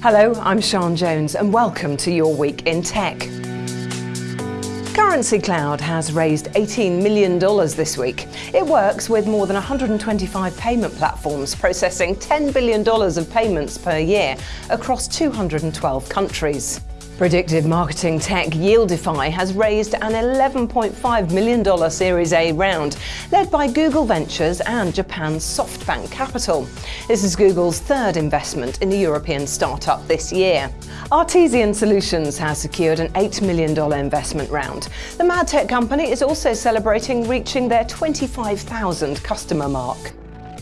Hello, I'm Sian Jones and welcome to your week in tech. Currency Cloud has raised $18 million this week. It works with more than 125 payment platforms, processing $10 billion of payments per year across 212 countries. Predictive marketing tech Yieldify has raised an $11.5 million Series A round, led by Google Ventures and Japan's SoftBank Capital. This is Google's third investment in the European startup this year. Artesian Solutions has secured an $8 million investment round. The MadTech company is also celebrating reaching their 25,000 customer mark.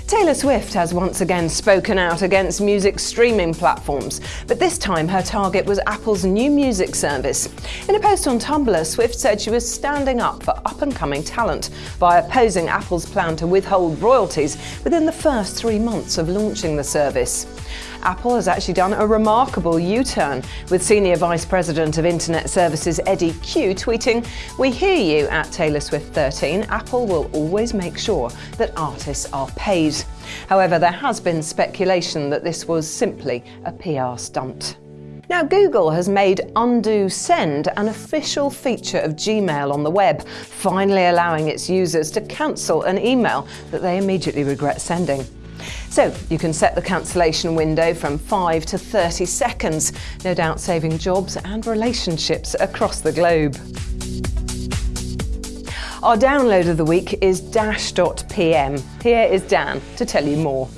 Taylor Swift has once again spoken out against music streaming platforms, but this time her target was Apple's new music service. In a post on Tumblr, Swift said she was standing up for up and coming talent by opposing Apple's plan to withhold royalties within the first three months of launching the service. Apple has actually done a remarkable U-turn, with Senior Vice President of Internet Services Eddie Cue tweeting, We hear you at Taylor Swift 13. Apple will always make sure that artists are paid. However, there has been speculation that this was simply a PR stunt. Now, Google has made Undo Send an official feature of Gmail on the web, finally allowing its users to cancel an email that they immediately regret sending. So you can set the cancellation window from 5 to 30 seconds, no doubt saving jobs and relationships across the globe. Our download of the week is Dash.pm. Here is Dan to tell you more.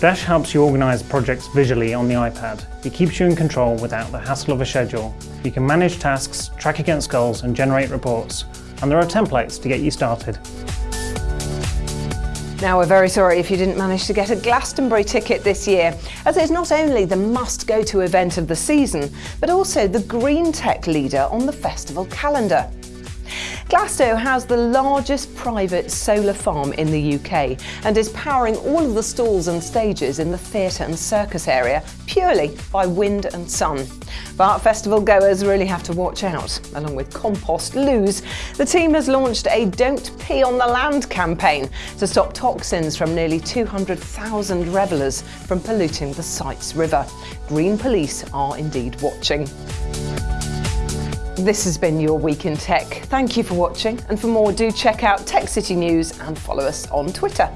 Dash helps you organise projects visually on the iPad. It keeps you in control without the hassle of a schedule. You can manage tasks, track against goals and generate reports. And there are templates to get you started. Now, we're very sorry if you didn't manage to get a Glastonbury ticket this year, as it's not only the must go to event of the season, but also the green tech leader on the festival calendar. Glasto has the largest private solar farm in the UK and is powering all of the stalls and stages in the theatre and circus area purely by wind and sun. But festival goers really have to watch out. Along with Compost Loos, the team has launched a Don't Pee on the Land campaign to stop toxins from nearly 200,000 revellers from polluting the site's river. Green Police are indeed watching. This has been your Week in Tech. Thank you for watching, and for more, do check out Tech City News and follow us on Twitter.